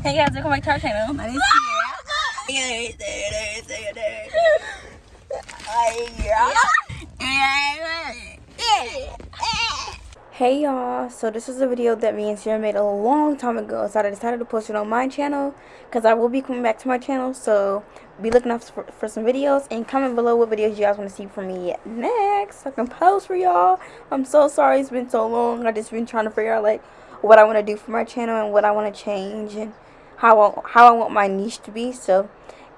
Hey guys, welcome back to our channel. My name is Sierra. Hey y'all, so this is a video that me and Sierra made a long time ago, so I decided to post it on my channel, because I will be coming back to my channel, so be looking up for, for some videos, and comment below what videos you guys want to see from me next, I can post for y'all, I'm so sorry it's been so long, I just been trying to figure out, like, what I want to do for my channel, and what I want to change, and how I, how I want my niche to be, so,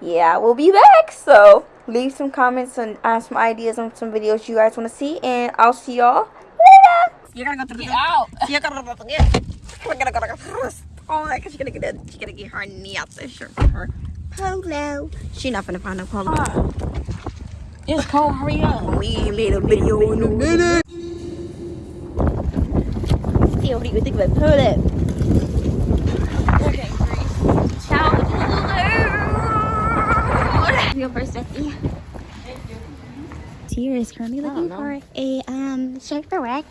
yeah, we'll be back, so, leave some comments and ask some ideas on some videos you guys want to see, and I'll see y'all later! You're gonna go through the out. You're gonna go through the We're gonna go first. Oh, my she's gonna get it. She's gonna get her knee out the shirt for her polo. She not gonna find a polo. It's cold. Hurry up. We made a video in a minute. See what do you think about polo? You go first, Becky. Tia is currently looking for a um shirt for work.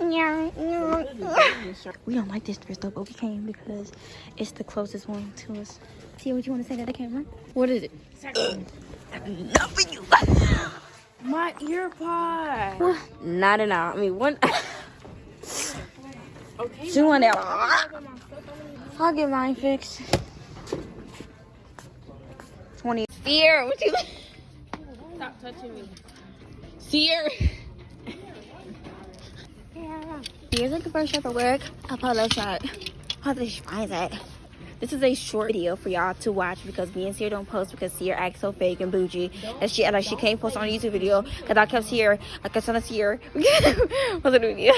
Yeah, we don't like this dress though, but we came because it's the closest one to us. Tia, what you want to say to the camera? What is it? Not for you. My ear pod. Not at all. I mean, one. Okay. Two on there. I'll get mine fixed. 20. Fear, what you. Stop touching me. Fear. Here's a shirt for work. A polo shirt. How did she find that? This is a short video for y'all to watch because me and Sierra don't post because Sierra acts so fake and bougie and she like she can't post on a YouTube video because I kept Sierra I kept telling Sierra what's it doing?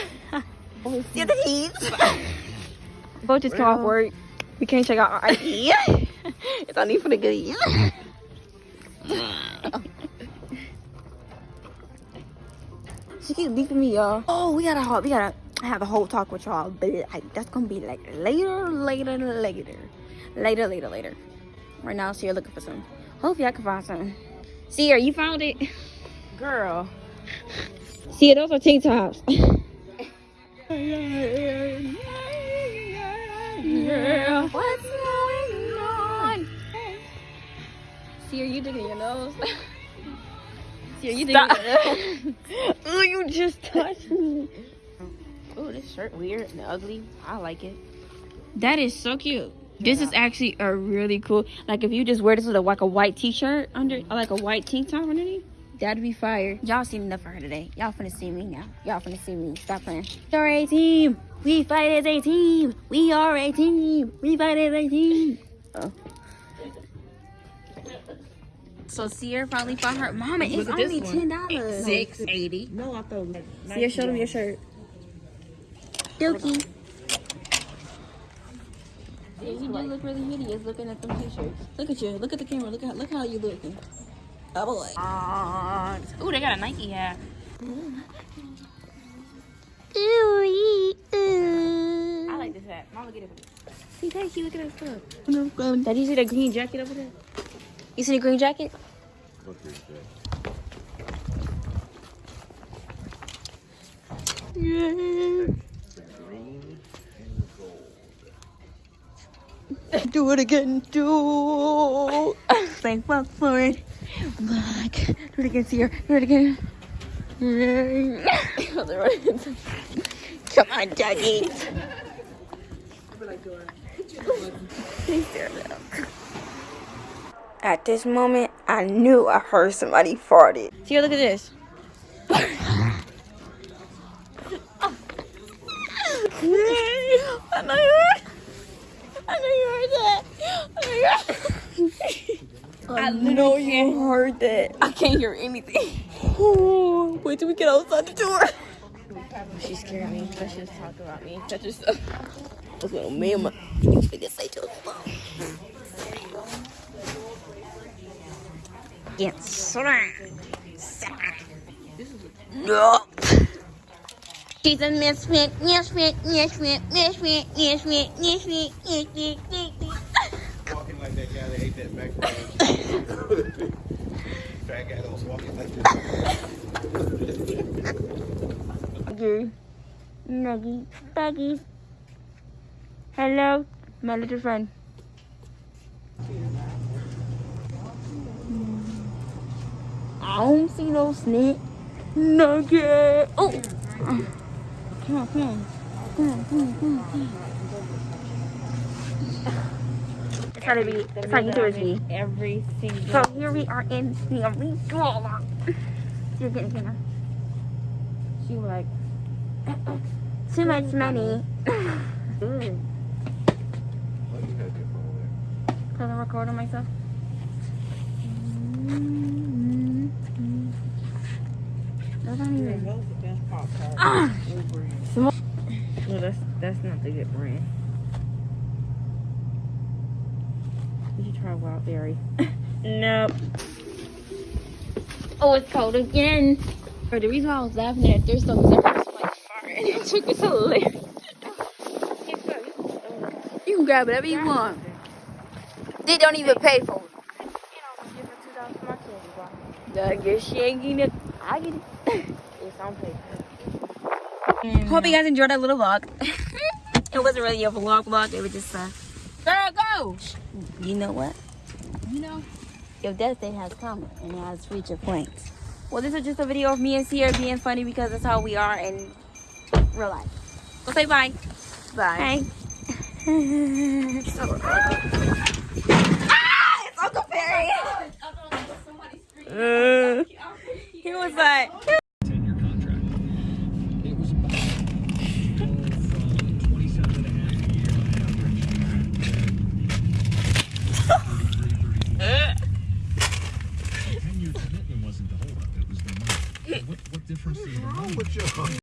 See the teeth. Both just come off work. We can't check out our ID. it's only for the goodies. She keep beeping me, y'all. Oh, we gotta we gotta have a whole talk with y'all, but like that's gonna be like later, later, later, later, later, later. Right now, so you're looking for some. Hopefully, I can find some. Sierra, you found it? Girl. Sierra, those are tank tops. What's going Sierra, you digging your nose? Sierra, you digging your nose? oh, you just touched me. Oh, this shirt weird and ugly. I like it. That is so cute. This is actually a really cool. Like if you just wear this with a, like a white t-shirt under, like a white tank top underneath, that'd be fire. Y'all seen enough of her today. Y'all finna see me now. Y'all finna see me. Stop playing. You're a team. We fight as a team. We are a team. We fight as a team. Oh. So Sierra finally found her. Mama, it's Look at this only one. ten dollars. Six eighty. No, I thought. Sierra, show them your shirt. Dookie. Yeah, you do look really hideous looking at them t-shirts. Look at you. Look at the camera. Look at look how you looking. Oh boy. Ooh, they got a Nike hat. Ooh, I like this hat. Mama, get it. See, thank you. Look at that stuff. Did you see the green jacket over there? You see the green jacket? Do it again. Do. Thank fuck for it. Black. Do it again, Sierra. Do it again. Come on, Dougie. At this moment, I knew I heard somebody farted. Sierra, look at this. I know you heard. I know you heard that. I know you heard. I know you heard that. I can't hear anything. Wait till we get outside the door. She's scared me. Let's just talk about me. Touch your stuff. What's going on, mama? Mm. You finna say to us. Yes, No. She's a misfit, misfit, misfit, misfit, misfit, misfit, misfit, misfit. walking like that guy that ate that macaroni. Fat guy that was walking like that. Nuggy, nuggy, buggy. Hello, My little friend. I don't see no snake. Nugget. Oh. Come on, come on. Come on, come on, come on, come on. It's gotta be, it's how YouTubers be. Every single. So here we are in the arena. You're getting dinner. She was like, Too much money. good. What you had your phone Cause I'm recording myself. Those aren't even. Ah! No, that's that's not the good brand. You should try wild berry. nope. Oh, it's cold again. But the reason why I was laughing at their stuff is everyone's like fart and it took us hilarious. You can grab whatever you want. They don't even pay for it. I guess she ain't getting it. I get it. It's on paper. Hope you guys enjoyed that little vlog. it wasn't really a vlog vlog. It was just a. Girl, go. You know what? You know. Your destiny has come and it has reached a point. Well, this is just a video of me and Sierra being funny because that's how we are in real life. So say bye. Bye. Bye. ah, it's Uncle Perry. he was like,